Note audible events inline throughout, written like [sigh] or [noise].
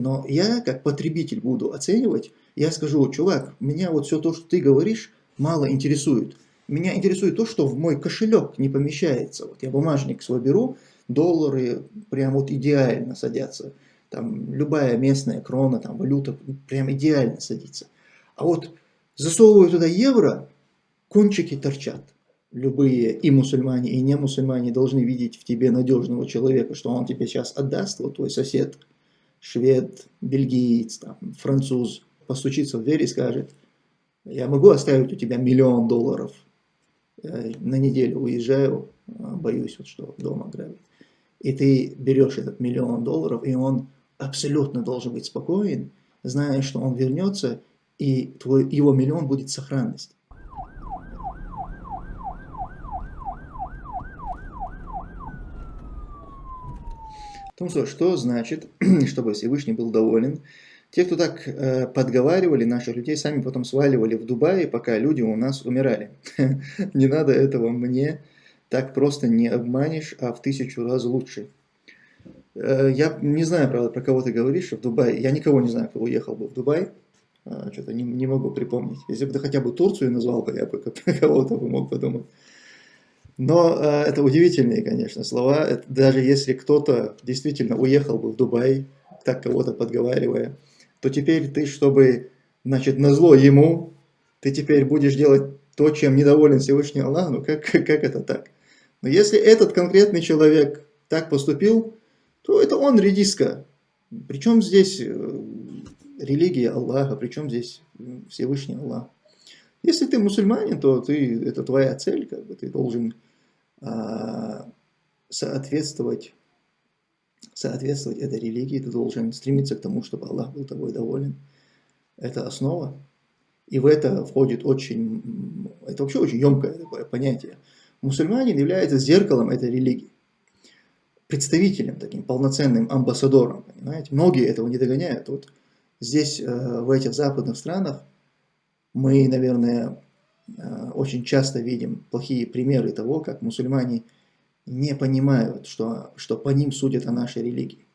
Но я, как потребитель, буду оценивать, я скажу, чувак, меня вот все то, что ты говоришь, мало интересует. Меня интересует то, что в мой кошелек не помещается. Вот я бумажник свой беру, доллары прям вот идеально садятся. Там любая местная крона, там валюта прям идеально садится. А вот засовываю туда евро, кончики торчат. Любые и мусульмане, и не мусульмане должны видеть в тебе надежного человека, что он тебе сейчас отдаст, вот твой сосед, швед, бельгиец, там, француз, постучится в дверь и скажет, я могу оставить у тебя миллион долларов, я на неделю уезжаю, а боюсь, вот, что дома грабят. И ты берешь этот миллион долларов, и он абсолютно должен быть спокоен, зная, что он вернется, и твой, его миллион будет сохранность. Ну что, что значит, [clears throat] чтобы Всевышний был доволен? Те, кто так э, подговаривали наших людей, сами потом сваливали в Дубае, пока люди у нас умирали. [laughs] Не надо этого мне, так просто не обманешь, а в тысячу раз лучше. Э, я не знаю, правда, про кого ты говоришь в Дубае. Я никого не знаю, кто уехал бы в Дубай. А, что-то не, не могу припомнить. Если бы ты хотя бы Турцию назвал, бы, я бы [laughs] кого-то бы мог подумать. Но э, это удивительные, конечно, слова. Это, даже если кто-то действительно уехал бы в Дубай, так кого-то подговаривая, то теперь ты, чтобы, значит, назло ему, ты теперь будешь делать то, чем недоволен Всевышний Аллах. Ну как, [laughs] как это так? Но если этот конкретный человек так поступил, то это он редиска. Причем здесь э, религия Аллаха, причем здесь Всевышний Аллах. Если ты мусульманин, то ты, это твоя цель, как бы ты должен соответствовать, соответствовать этой религии, ты должен стремиться к тому, чтобы Аллах был тобой доволен. Это основа. И в это входит очень, это вообще очень емкое такое понятие. Мусульманин является зеркалом этой религии, представителем, таким полноценным амбассадором. Понимаете? Многие этого не догоняют. Вот здесь, э, в этих западных странах, мы, наверное, Э, очень часто видим плохие примеры того, как мусульмане не понимают, что, что по ним судят о нашей религии.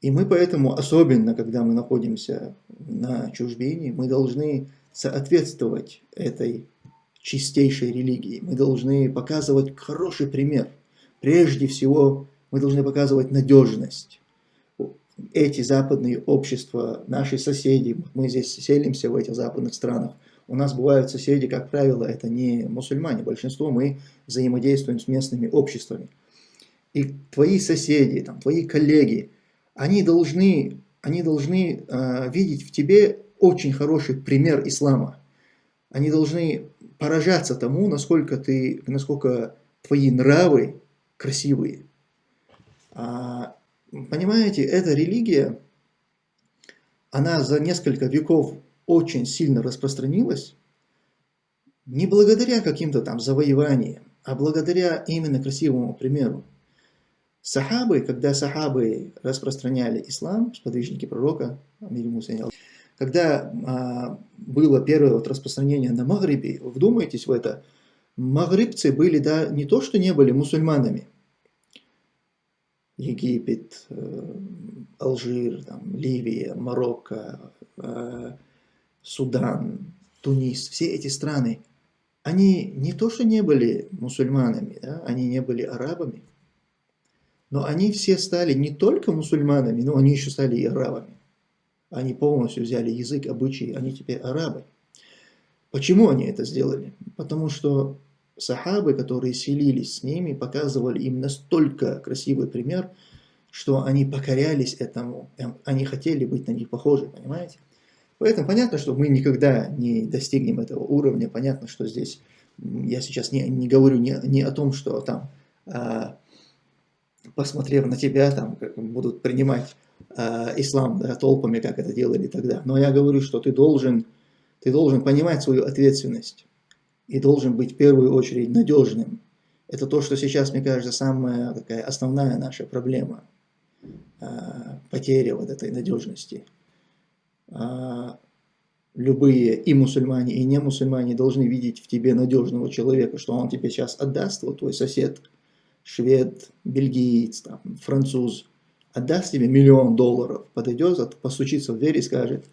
И мы поэтому, особенно когда мы находимся на чужбине, мы должны соответствовать этой чистейшей религии. Мы должны показывать хороший пример. Прежде всего, мы должны показывать надежность. Эти западные общества, наши соседи, мы здесь селимся в этих западных странах – у нас бывают соседи, как правило, это не мусульмане. Большинство мы взаимодействуем с местными обществами. И твои соседи, там, твои коллеги, они должны, они должны э, видеть в тебе очень хороший пример ислама. Они должны поражаться тому, насколько, ты, насколько твои нравы красивые. А, понимаете, эта религия, она за несколько веков очень сильно распространилась не благодаря каким-то там завоеваниям, а благодаря именно красивому примеру. Сахабы, когда сахабы распространяли ислам, сподвижники пророка, когда а, было первое вот распространение на Магрибе, вдумайтесь в это, магрибцы были да, не то, что не были мусульманами, Египет, э, Алжир, там, Ливия, Марокко, э, Судан, Тунис, все эти страны, они не то, что не были мусульманами, да, они не были арабами, но они все стали не только мусульманами, но они еще стали и арабами. Они полностью взяли язык, обычаи, они теперь арабы. Почему они это сделали? Потому что сахабы, которые селились с ними, показывали им настолько красивый пример, что они покорялись этому, они хотели быть на них похожи, понимаете? Поэтому понятно, что мы никогда не достигнем этого уровня. Понятно, что здесь я сейчас не, не говорю не, не о том, что там, а, посмотрев на тебя, там будут принимать а, ислам да, толпами, как это делали тогда. Но я говорю, что ты должен, ты должен понимать свою ответственность и должен быть в первую очередь надежным. Это то, что сейчас, мне кажется, самая такая основная наша проблема. А, потеря вот этой надежности. А, любые и мусульмане, и не мусульмане должны видеть в тебе надежного человека, что он тебе сейчас отдаст, вот твой сосед, швед, бельгиец, там, француз, отдаст тебе миллион долларов, подойдет, постучится в дверь и скажет,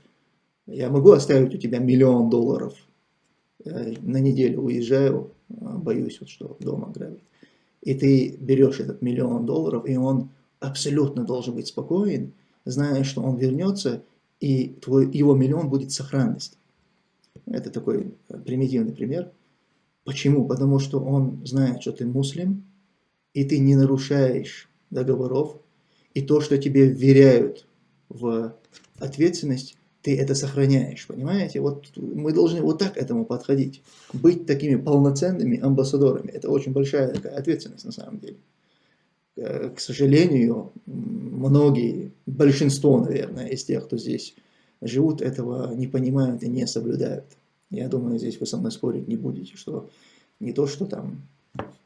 я могу оставить у тебя миллион долларов, я на неделю уезжаю, а, боюсь, вот, что дома грабят. И ты берешь этот миллион долларов, и он абсолютно должен быть спокоен, зная, что он вернется, и твой, его миллион будет сохранность. Это такой примитивный пример. Почему? Потому что он знает, что ты муслим, и ты не нарушаешь договоров, и то, что тебе вверяют в ответственность, ты это сохраняешь, понимаете? Вот мы должны вот так этому подходить. Быть такими полноценными амбассадорами. Это очень большая такая ответственность на самом деле. Э, к сожалению, многие, большинство, наверное, из тех, кто здесь живут, этого не понимают и не соблюдают. Я думаю, здесь вы со мной спорить не будете, что не то, что там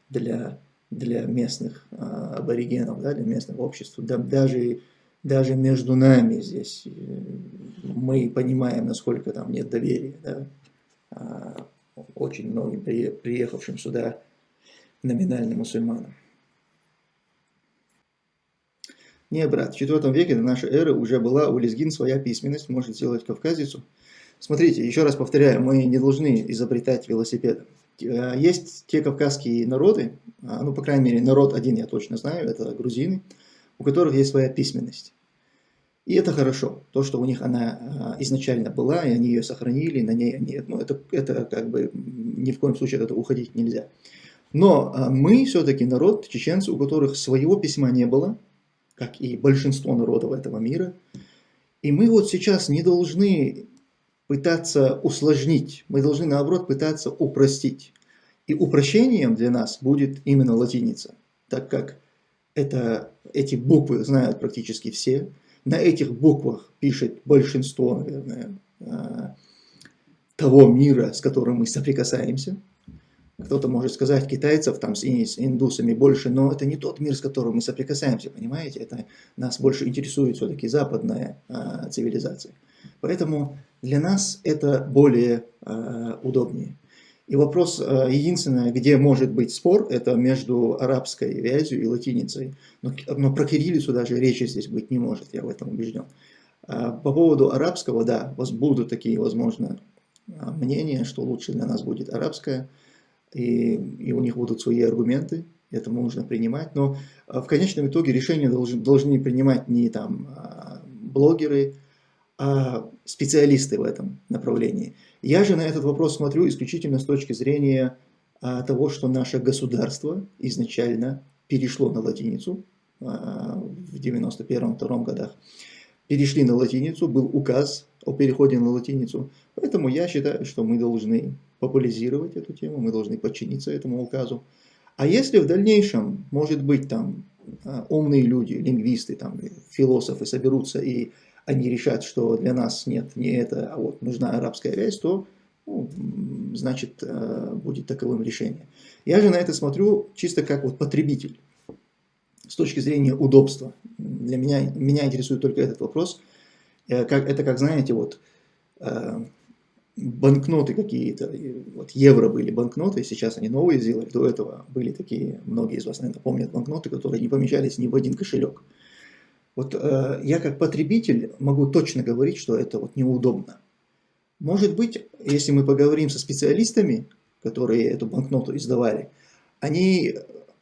для, для местных а, аборигенов, да, для местного общества, да, даже, даже между нами здесь э, мы понимаем, насколько там нет доверия, да, а, очень многим приехавшим сюда номинальным мусульманам. Не, брат, в IV веке до нашей эры уже была у лезгин своя письменность, может сделать кавказицу. Смотрите, еще раз повторяю, мы не должны изобретать велосипед. Э, есть те кавказские народы, а, ну, по крайней мере, народ один я точно знаю, это грузины, у которых есть своя письменность. И это хорошо, то, что у них она а, изначально была, и они ее сохранили, на ней они, ну, это, это как бы ни в коем случае этого уходить нельзя. Но а, мы все-таки народ, чеченцы, у которых своего письма не было, как и большинство народов этого мира, и мы вот сейчас не должны пытаться усложнить, мы должны наоборот пытаться упростить. И упрощением для нас будет именно латиница, так как это, эти буквы знают практически все. На этих буквах пишет большинство, наверное, а, того мира, с которым мы соприкасаемся. Кто-то может сказать, китайцев там с индусами больше, но это не тот мир, с которым мы соприкасаемся, понимаете? Это нас больше интересует все-таки западная а, цивилизация. Поэтому для нас это более а, удобнее. И вопрос а, единственное, где может быть спор, это между арабской вязью и латиницей. Но, но про кириллицу даже речи здесь быть не может, я в этом убежден. А, по поводу арабского, да, будут такие, возможно, мнения, что лучше для нас будет арабская и, и у них будут свои аргументы, это можно принимать, но а, в конечном итоге решения должны, должны принимать не там а, блогеры, а специалисты в этом направлении. Я же на этот вопрос смотрю исключительно с точки зрения а, того, что наше государство изначально перешло на латиницу в 91-2 годах. Перешли на латиницу, был указ о переходе на латиницу, поэтому я считаю, что мы должны популяризировать эту тему, мы должны подчиниться этому указу. А если в дальнейшем, может быть, там а, умные люди, лингвисты, там, философы соберутся и они решат, что для нас нет не это, а вот нужна арабская вязь, то ну, значит а, будет таковым решение. Я же на это смотрю чисто как вот потребитель, с точки зрения удобства. Для меня, меня интересует только этот вопрос. Э, это как, знаете, вот а, банкноты какие-то, вот евро были банкноты, сейчас они новые сделали, до этого были такие, многие из вас, наверное, помнят банкноты, которые не помещались ни в один кошелек. Вот э, я как потребитель могу точно говорить, что это вот неудобно. Может быть, если мы поговорим со специалистами, которые эту банкноту издавали, они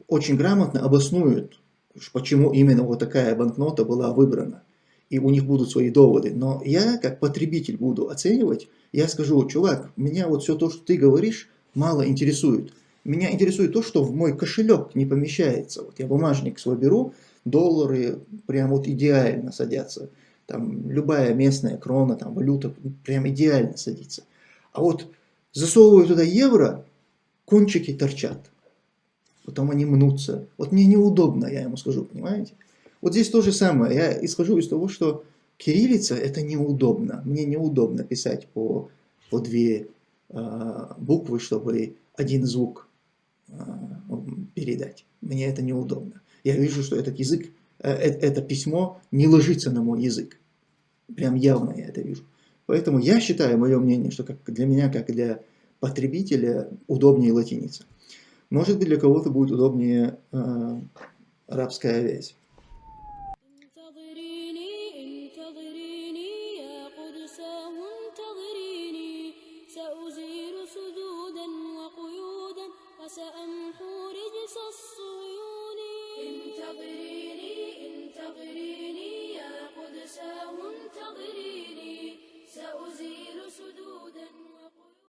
очень грамотно обоснуют, почему именно вот такая банкнота была выбрана и у них будут свои доводы. Но я, как потребитель, буду оценивать, я скажу, чувак, меня вот все то, что ты говоришь, мало интересует. Меня интересует то, что в мой кошелек не помещается. Вот я бумажник свой беру, доллары прям вот идеально садятся. Там любая местная крона, там валюта прям идеально садится. А вот засовываю туда евро, кончики торчат. Потом они мнутся. Вот мне неудобно, я ему скажу, понимаете? Вот здесь то же самое. Я исхожу из того, что кириллица это неудобно. Мне неудобно писать по, по две э, буквы, чтобы один звук э, передать. Мне это неудобно. Я вижу, что этот язык, э, э, это письмо не ложится на мой язык. Прям явно я это вижу. Поэтому я считаю, мое мнение, что как для меня, как для потребителя, удобнее латиница. Может быть, для кого-то будет удобнее э, арабская вязь.